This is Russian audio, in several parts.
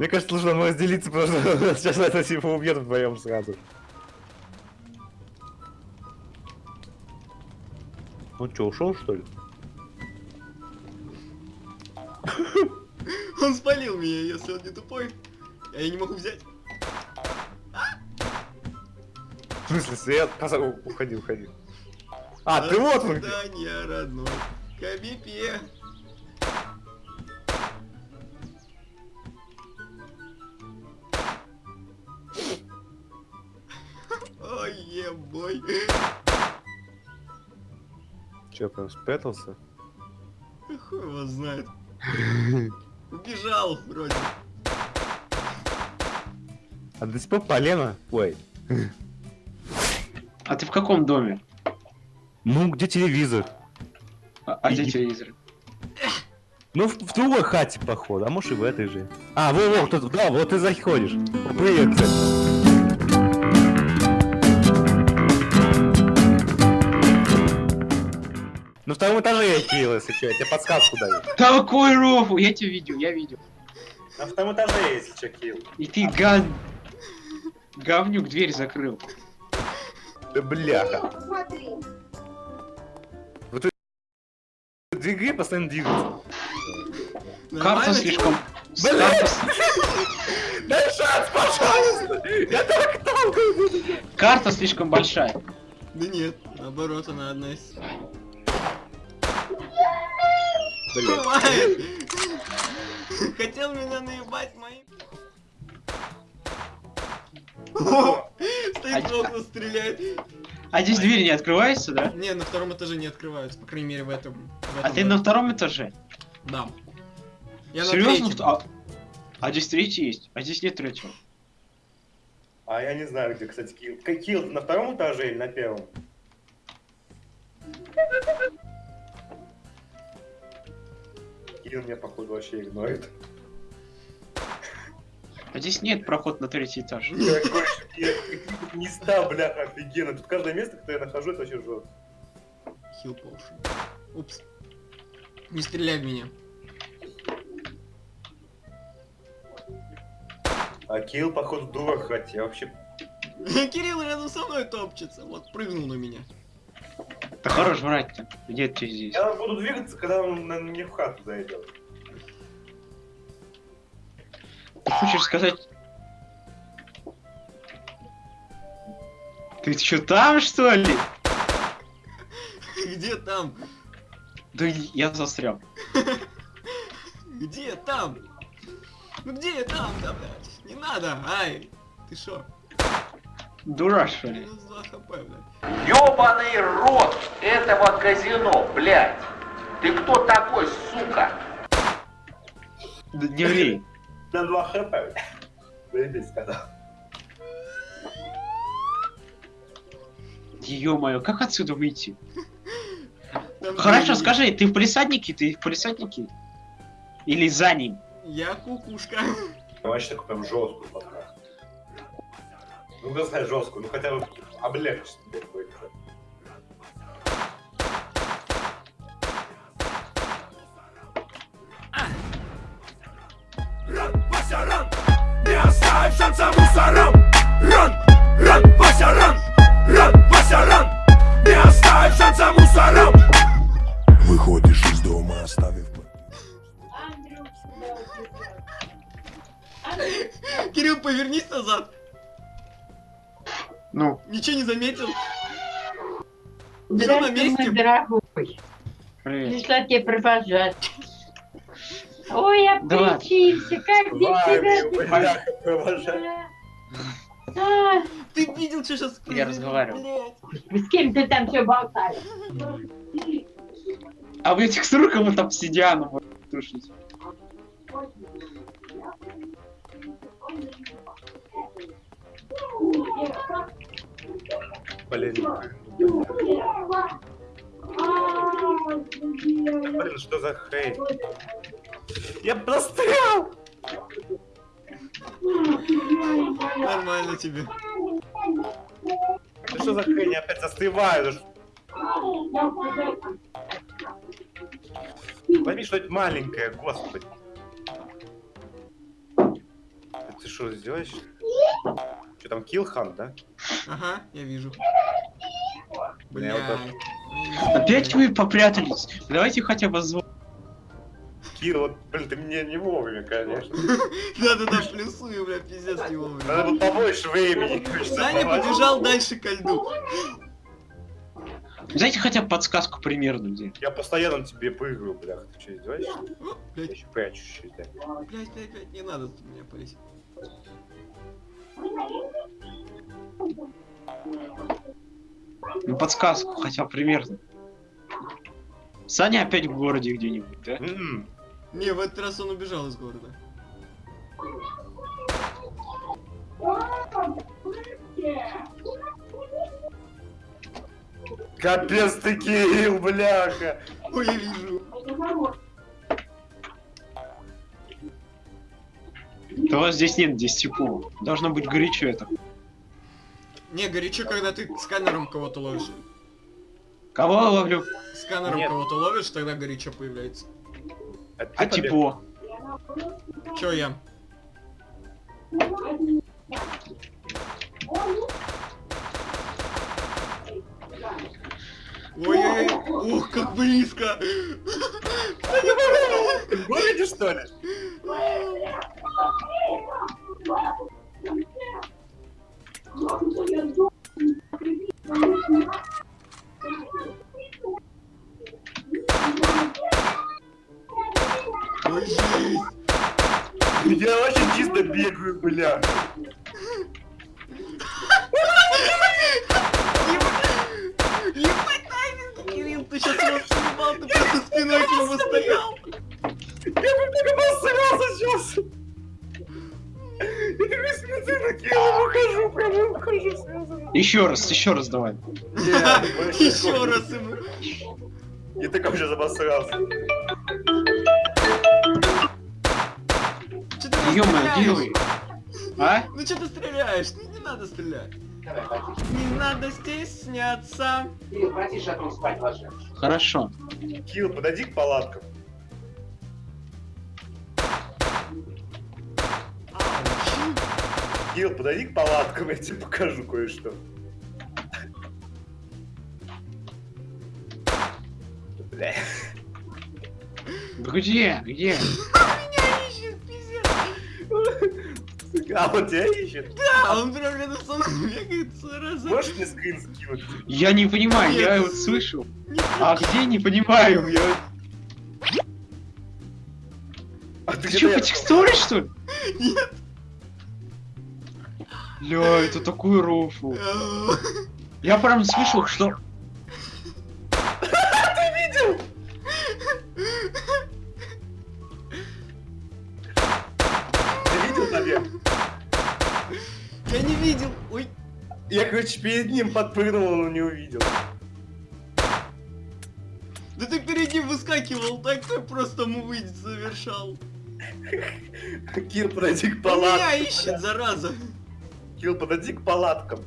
Мне кажется, нужно нам разделиться, потому что сейчас это типа убьет вдвоем сразу. Он что, ушел что ли? Он спалил меня, если он не тупой. А я не могу взять. В смысле, свет? Уходи, уходи. А, ты вот он где. Свидания, родной. Кабипе. Ой, ебой. Че, прям спрятался? Хуй его знает. Убежал вроде. А до сих пор полено? Ой. А ты в каком доме? Ну, где телевизор? А, а где И- телевизор? Ну, в, в другой хате, походу, а может и в этой же. А, во, во, кто да, вот ты заходишь. Привет, кстати. На втором этаже я Кирилл, если что, я тебе подсказку даю. Такой рофл! Я тебя видел, я видел. На втором этаже, если что, Кирилл. И ты ган... Говнюк дверь закрыл. Да бляха. Посмотри. Вот двигай, постоянно двигаться. Карта слишком... Блин! Дай шанс, пожалуйста! Я так толкаю. Карта слишком большая. Да нет, наоборот, она одна из... Блин. Хотел меня наебать моим. О, Стоит в окна, стреляет. А здесь двери не открываются, да? Не, на втором этаже не открываются, по крайней мере в этом. в А ты на втором этаже? Да. Я Серьезно? А... а здесь третий есть, а здесь нет третьего. А я не знаю, где, кстати, Кирилл. Как Кирилл, на втором этаже или на первом? Кирилл меня, походу, вообще игнорирует. А здесь нет проход на третий этаж. Какие места, бляха, офигенно. Тут каждое место, которое я нахожу, это вообще жестко. Хил поушен. Упс. Не стреляй в меня. А Кирилл, походу, дурак хоть. Я вообще... Кирилл рядом со мной топчется. Вот прыгнул на меня. Да хорош врать-то. Где ты здесь? Я буду двигаться, когда он на мне в хату зайдет. Ты хочешь сказать... Ты что там, что ли? Где там? Да я застрял. Где там? Ну где там, да, блядь? Не надо, ай. Ты шо? Дурак, что ли? Минус 2 хп, блядь. Ёбаный рот этого казино, блядь! Ты кто такой, сука? Да не ври. На 2 хп. Заебись, сказал. Ё-моё, как отсюда выйти? Хорошо, скажи, ты в полисаднике? Ты в полисаднике? Или за ним? Я кукушка. Вообще такой прям жесткую подкаст. Ну, сказать жесткую, ну хотя бы облегчить тебе какой-то. Не оставь шанса мусорам. Ран, ран, Вася, ран Ран, Вася, ран Не оставь шанса мусорам. Выходишь из дома, оставив Кирилл, повернись назад. Ну, Ничего не заметил. Всё на месте? мой дорогой. привет. Пришла тебе провожать. Ой, обключился, как без тебя? А, Ты видел, что сейчас Я разговариваю. С кем ты там все болтаешь? А в этих сроках вы там обсидианом тушите. Блин. Блин, что за хейт? Я прострял! Нормально тебе. Ты что за хрень? Я опять застреваю. Возьми что-нибудь маленькое, господи. Ты что, сделаешь? Там, киллхан, да? Ага, я вижу. Вот так. Блядь. Опять вы попрятались. Давайте хотя бы звук. Килл, вот, блин, ты мне не вовремя, конечно. Да-да-да, плюсую, бля, пиздец не вовремя. Надо было побольше времени. конечно, Саня побежал дальше ко льду. Дайте хотя бы подсказку примерно где. Я постоянно тебе прыгаю, блях. Ты что, издеваешься? О, Я Блядь, еще прячусь да. блядь, блядь, блядь, не надо тут меня полить. Ну подсказку хотя примерно. Саня опять в городе где-нибудь, да? М-м. Не, в этот раз он убежал из города. Капец ты, Кирилл, бляха. Ой, я вижу. Да у вас здесь нет, здесь тепло. Должно быть горячо это. Не, горячо, когда ты сканером кого-то ловишь. Кого ловлю? Сканером кого-то ловишь, тогда горячо появляется. А, ты А побег- тепло? Чё я? Ой-ой-ой, ух, как близко! В городе, что ли? Я вообще чисто бегаю, бля. Ебать тайминг, Кирилл, ты сейчас его съебал, ты просто спиной к нему стоял! Я бы так обосрался сейчас. Я такой прям. Еще раз, еще раз давай. Еще раз ему. Я такой сейчас обосрался. Делай. А? Ну что ты стреляешь? Ну не надо стрелять. Не надо стесняться. Братиша, там спать ложись. Хорошо. Кирилл, подойди к палаткам. Кирилл, подойди к палаткам, я тебе покажу кое-что. Бля. Где? Где? А он тебя ищет? Да, он прям рядом со мной бегает, зараза. Можешь мне скрин скинуть? Я не понимаю, я слышу. Не А где не понимаю, я... А ты Ты что, по текстуре, что ли? Нет. Ля, это такой рофл. Я прям слышал, что... Ты видел наверх? Я не видел. Ой. Я, короче, перед ним подпрыгнул, но не увидел. Да ты перед ним выскакивал, так ты просто мувы совершал. Кир, подойди к Он меня палаткам. ищет, зараза. Кир, подойди к палаткам.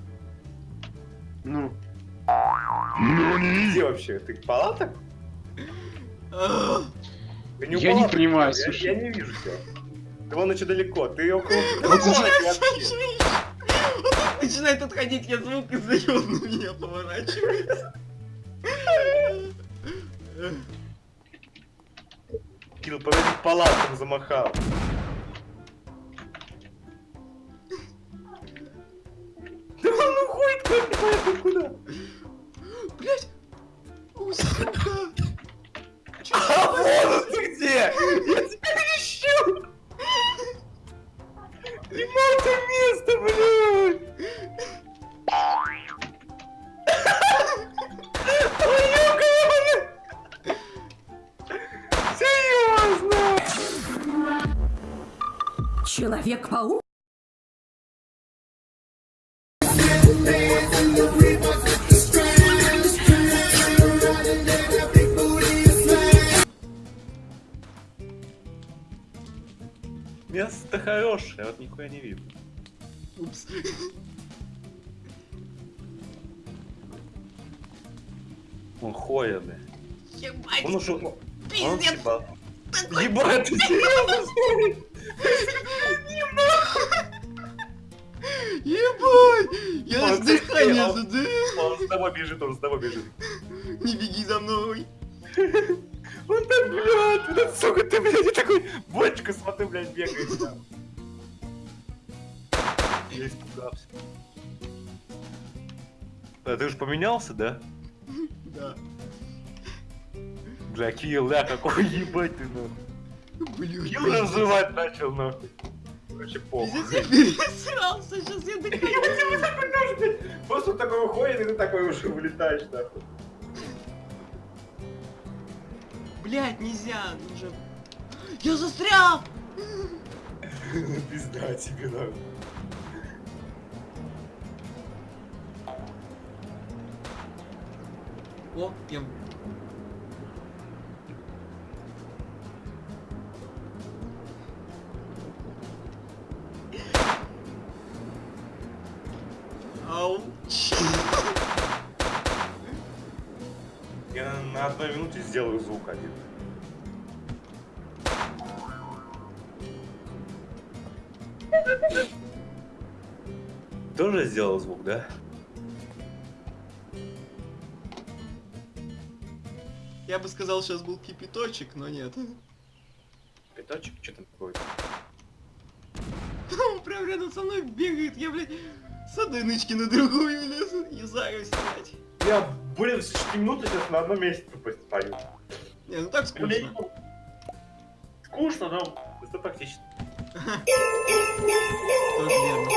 Ну, Где вообще? Ты к палаток? Ты не Я не понимаю, я, слушай. я не вижу тебя. Ты вон еще далеко, ты около... Вот начинает отходить, я звук издаю, он на меня поворачивается. Кир, подойди к палаткам, замахал. Да он уходит куда-то, куда? Блять! Сука! Человек-паук? Место хорошее, вот нихуя не видно. Упс. Он бля. Ебать! Он уже... Он Пиздец! съебал. Ебать, ты серьезно? Наконец-то, да? Он с тобой бежит, он с тобой бежит. Не беги за мной. Он там, блядь, сука, ты, блядь, я такой, бочка, смотри, блядь, бегает там. Я испугался. А ты уж поменялся, да? Да. Бля, Килл, да, какой ебать ты, нахуй. Блин. Килл разрывать начал, нахуй. Короче, похуй. Я пересрался, сейчас я дыхаю. Просто такой уходит, и ты такой уже вылетаешь, нахуй. Блять, нельзя, уже. Я застрял! Пизда тебе, нахуй. О, я... сделаю звук один. Тоже сделал звук, да? Я бы сказал, сейчас был кипяточек, но нет. Пятачек, что там такое? Он прям рядом со мной бегает, я, блядь, с одной нычки на другую лезу, юзаю снять. Я, блин, 6 минут сейчас на одном месте тупо стою. Не, ну так скучно. Скучно, но это практично. Тоже верно.